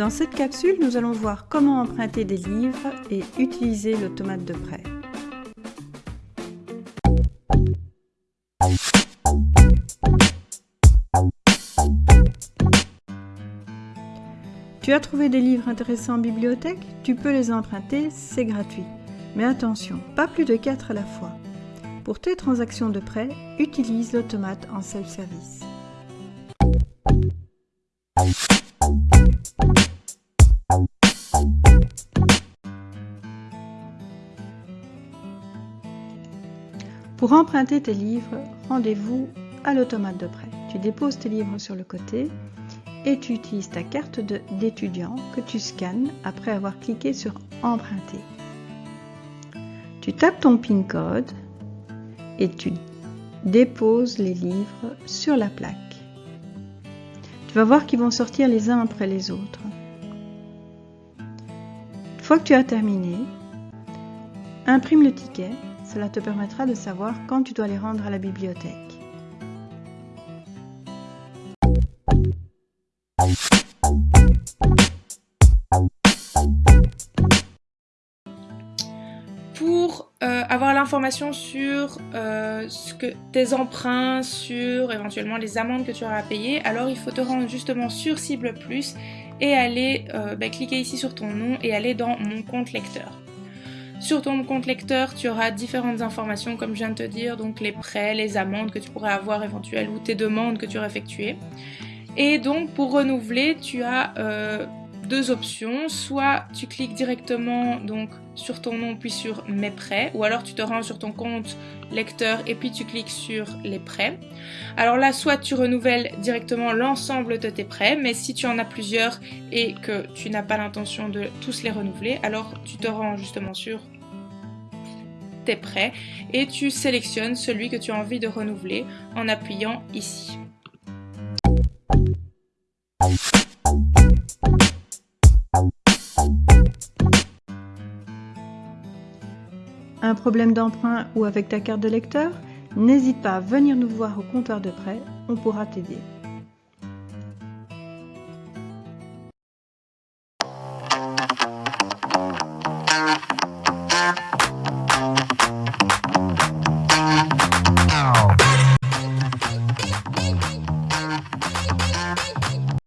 Dans cette capsule, nous allons voir comment emprunter des livres et utiliser l'automate de prêt. Tu as trouvé des livres intéressants en bibliothèque? Tu peux les emprunter, c'est gratuit. Mais attention, pas plus de 4 à la fois. Pour tes transactions de prêt, utilise l'automate en self-service. Pour emprunter tes livres, rendez-vous à l'automate de prêt. Tu déposes tes livres sur le côté et tu utilises ta carte d'étudiant que tu scannes après avoir cliqué sur Emprunter. Tu tapes ton PIN code et tu déposes les livres sur la plaque. Tu vas voir qu'ils vont sortir les uns après les autres. Une fois que tu as terminé, imprime le ticket. Cela te permettra de savoir quand tu dois les rendre à la bibliothèque. Pour euh, avoir l'information sur euh, tes emprunts, sur éventuellement les amendes que tu auras à payer, alors il faut te rendre justement sur Cible Plus et aller euh, bah, cliquer ici sur ton nom et aller dans Mon compte lecteur. Sur ton compte lecteur, tu auras différentes informations, comme je viens de te dire, donc les prêts, les amendes que tu pourrais avoir éventuelles ou tes demandes que tu aurais effectuées. Et donc pour renouveler, tu as euh, deux options. Soit tu cliques directement donc sur ton nom puis sur mes prêts, ou alors tu te rends sur ton compte lecteur et puis tu cliques sur les prêts. Alors là, soit tu renouvelles directement l'ensemble de tes prêts, mais si tu en as plusieurs et que tu n'as pas l'intention de tous les renouveler, alors tu te rends justement sur tes prêts et tu sélectionnes celui que tu as envie de renouveler en appuyant ici. Un problème d'emprunt ou avec ta carte de lecteur? N'hésite pas à venir nous voir au comptoir de prêt, on pourra t'aider.